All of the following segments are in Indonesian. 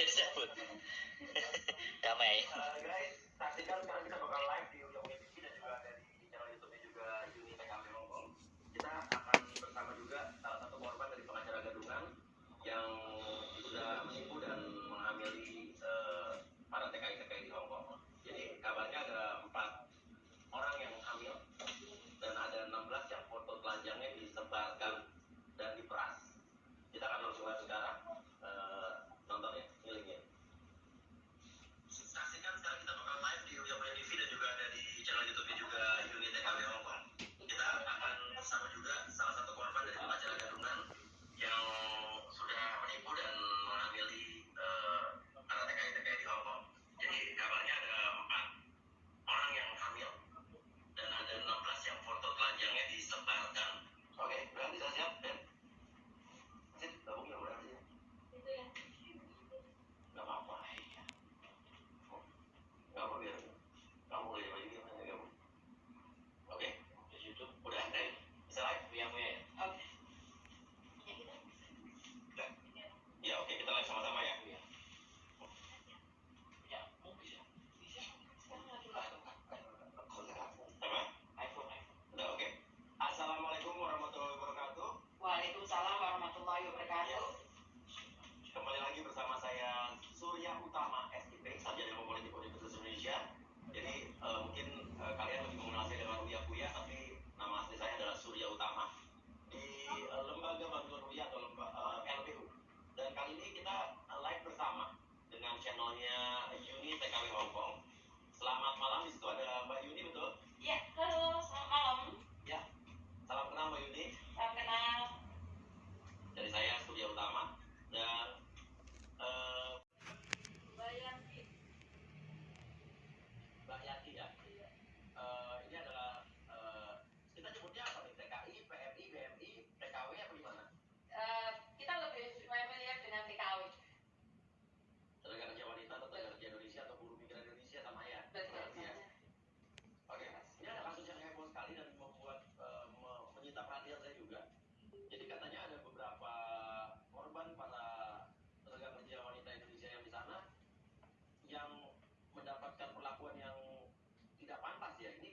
bisa disebut damai. Kita bakal live di utama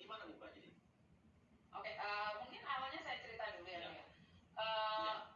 gimana mbak jadi oke uh, mungkin awalnya saya cerita dulu ya, ya. Uh, ya.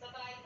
Bye-bye.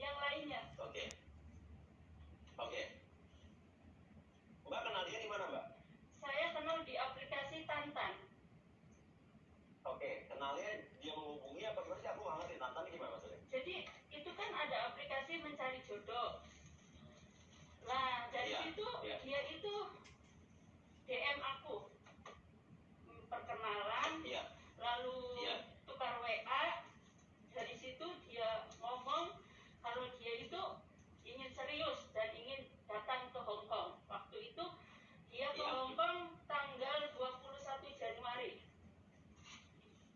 yang lainnya. Oke. Oke. Mbak kenal dia di mana mbak? Saya kenal di aplikasi Tantan. Oke dia menghubungi apa aku Tantan gimana maksudnya? Jadi itu kan ada aplikasi mencari jodoh. Nah dari iya, situ iya. dia itu DM aku. Perkenalan iya. lalu serius dan ingin datang ke Hong Kong. Waktu itu dia ke Iya. Hong Kong tanggal 21 Januari.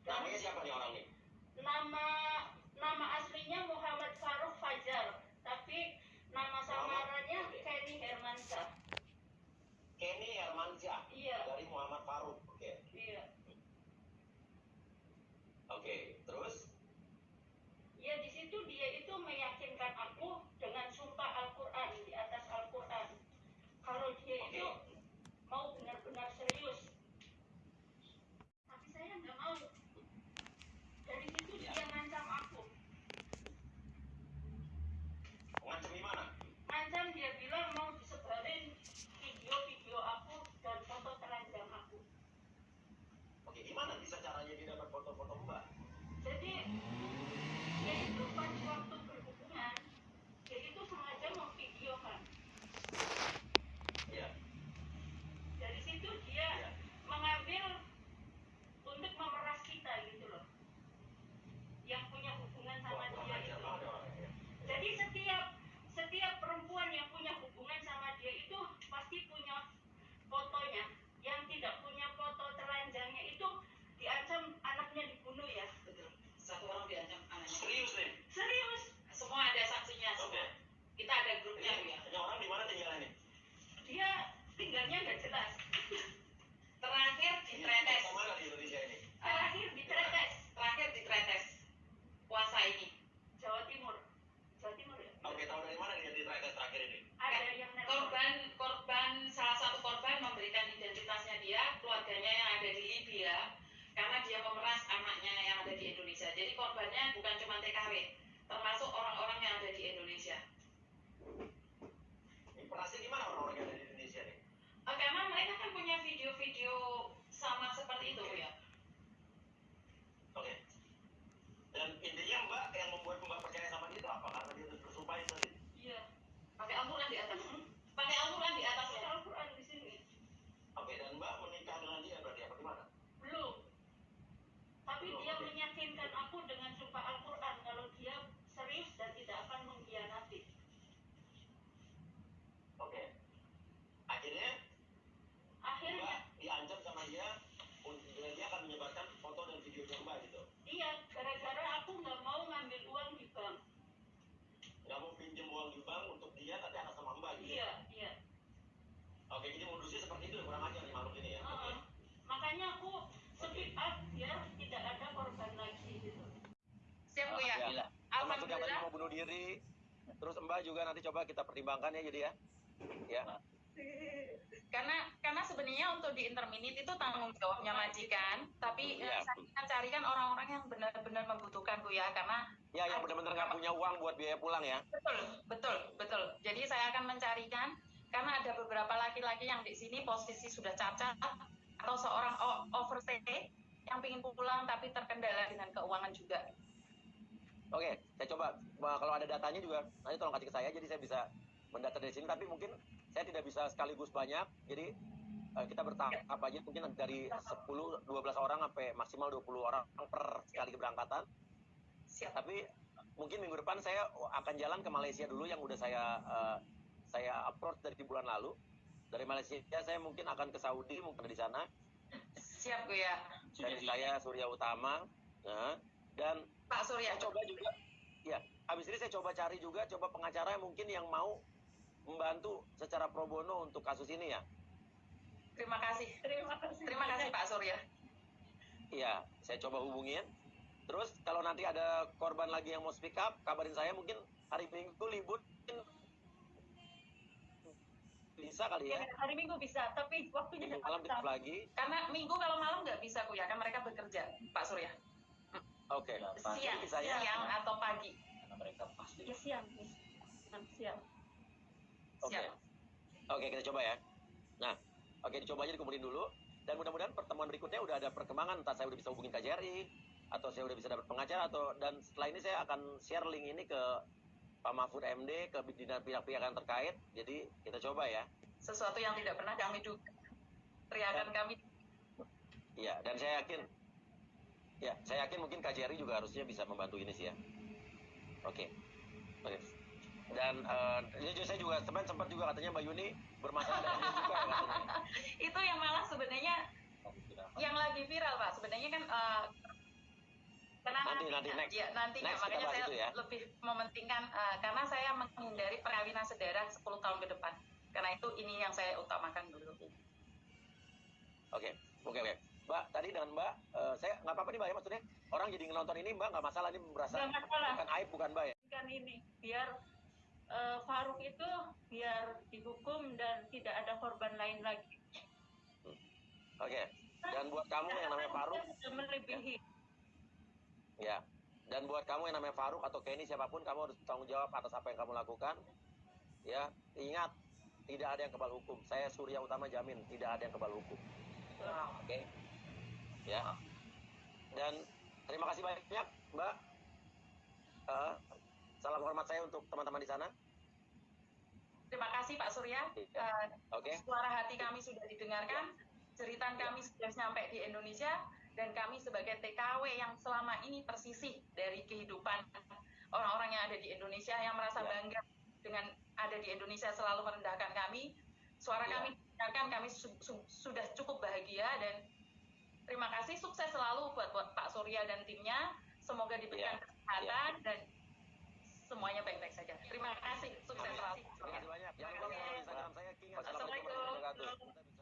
Dan Namanya siapa nih orang それ。Yang tadi mau bunuh diri. Terus Mbak juga nanti coba kita pertimbangkan ya jadi ya. Ya. Karena karena sebenarnya untuk di interminit itu tanggung jawabnya majikan, tapi Iya. saya akan carikan orang-orang yang benar-benar membutuhkan Bu ya, karena Ya yang benar-benar nggak punya uang buat biaya pulang ya. betul, betul, betul. Jadi saya akan mencarikan karena ada beberapa laki-laki yang di sini posisi sudah cacat atau seorang overstay yang ingin pulang tapi terkendala dengan keuangan juga. Oke, saya coba kalau ada datanya juga nanti tolong kasih ke saya jadi saya bisa mendata dari sini tapi mungkin saya tidak bisa sekaligus banyak. Jadi eh, kita bertahap aja mungkin dari 10 12 orang sampai maksimal 20 orang per sekali keberangkatan. Siap. Tapi mungkin minggu depan saya akan jalan ke Malaysia dulu yang udah saya eh, saya upload dari bulan lalu. Dari Malaysia saya mungkin akan ke Saudi mungkin di sana. Siap ya. Dari saya Surya Utama. Nah, dan Pak Surya. saya coba juga ya habis ini saya coba cari juga coba pengacara yang mungkin yang mau membantu secara pro bono untuk kasus ini ya Terima kasih. Terima kasih. Terima kasih Pak Surya. iya saya coba hubungin terus kalau nanti ada korban lagi yang mau speak up kabarin saya mungkin hari minggu libur mungkin bisa kali ya Hari Minggu bisa, tapi waktunya minggu malam lagi Karena minggu kalau malam nggak bisa Bu ya, kan mereka bekerja, Pak Surya. Oke Siang, bisa ya siang atau pagi. karena mereka pasti Ya siang. siap. Oke. Siap. Oke, kita coba ya. Nah, oke dicoba aja dikumpulin dulu. Dan mudah-mudahan pertemuan berikutnya udah ada perkembangan. Entah saya udah bisa hubungin KJRI, atau saya udah bisa dapat pengacara, atau dan setelah ini saya akan share link ini ke Pak Mahfud MD, ke dinas pihak-pihak yang terkait. Jadi kita coba ya. Sesuatu yang tidak pernah kami duga. Teriakan kami Iya, dan saya yakin, ya saya yakin mungkin KJRI juga harusnya bisa membantu ini sih ya. Oke. Oke. Dan eh, ini juga saya juga teman sempat juga katanya Mbak Yuni bermasalah dengan dia juga ya katanya. itu yang malah sebenarnya yang lagi viral pak sebenarnya kan eh, karena Nanti, nanti, next. ya nantinya Next makanya saya ya. lebih mementingkan eh, karena saya menghindari perkawinan sedarah 10 tahun ke depan karena itu ini yang saya utamakan dulu Oke, oke, oke. Mbak, tadi dengan Mbak, eh, saya nggak apa-apa nih Mbak ya maksudnya orang jadi nonton ini Mbak nggak masalah ini merasa masalah. bukan aib bukan Mbak ya. Kan ini biar eh, Faruk itu biar dihukum dan tidak ada korban lain lagi. Oke. Dan buat kamu yang namanya Faruk, melebihi. ya. Dan buat kamu yang namanya Faruk atau Kenny siapa pun kamu harus bertanggung jawab atas apa yang kamu lakukan. Ya, ingat tidak ada yang kebal hukum. Saya Surya Utama jamin tidak ada yang kebal hukum. Oke. Ya. Dan terima kasih banyak Mbak. Eh, salam hormat saya untuk teman-teman di sana. terima kasih Pak Surya Iya. Eh, Oke. suara hati kami sudah didengarkan cerita kami sudah sampai di Indonesia dan kami sebagai TKW yang selama ini tersisih dari kehidupan orang-orang yang ada di Indonesia yang merasa Ya. bangga dengan ada di Indonesia selalu merendahkan kami suara Ya. kami kami su- su- sudah cukup bahagia dan terima kasih sukses selalu buat, buat Pak Surya dan timnya semoga diberikan Ya. kesehatan dan semuanya baik-baik saja terima kasih sukses selalu Terima kasih banyak. Jangan lupa Oke. follow Instagram saya King. Assalamualaikum. warahmatullahi wabarakatuh.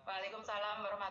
Waalaikumsalam warahmatullahi